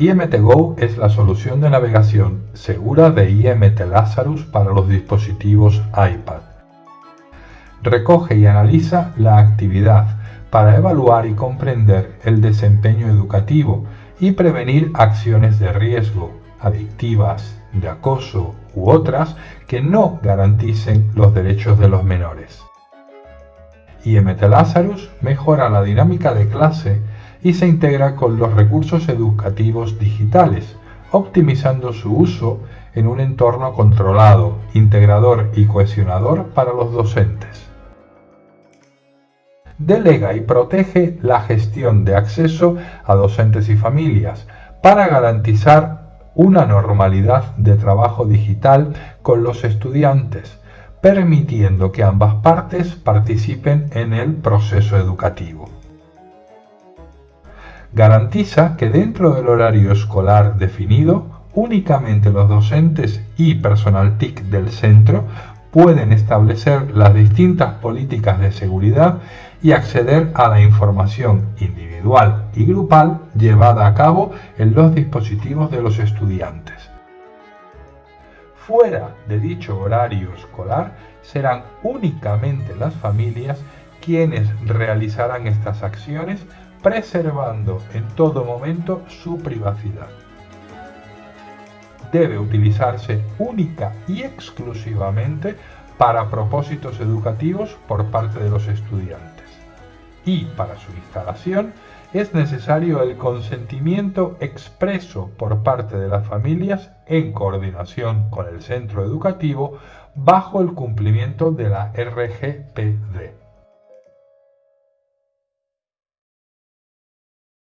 IMTGO es la solución de navegación segura de IMT Lazarus para los dispositivos iPad. Recoge y analiza la actividad para evaluar y comprender el desempeño educativo y prevenir acciones de riesgo, adictivas, de acoso u otras que no garanticen los derechos de los menores. IMT Lazarus mejora la dinámica de clase y se integra con los recursos educativos digitales, optimizando su uso en un entorno controlado, integrador y cohesionador para los docentes. Delega y protege la gestión de acceso a docentes y familias para garantizar una normalidad de trabajo digital con los estudiantes, permitiendo que ambas partes participen en el proceso educativo garantiza que dentro del horario escolar definido, únicamente los docentes y personal TIC del centro pueden establecer las distintas políticas de seguridad y acceder a la información individual y grupal llevada a cabo en los dispositivos de los estudiantes. Fuera de dicho horario escolar serán únicamente las familias quienes realizarán estas acciones preservando en todo momento su privacidad. Debe utilizarse única y exclusivamente para propósitos educativos por parte de los estudiantes. Y para su instalación es necesario el consentimiento expreso por parte de las familias en coordinación con el centro educativo bajo el cumplimiento de la RGPD.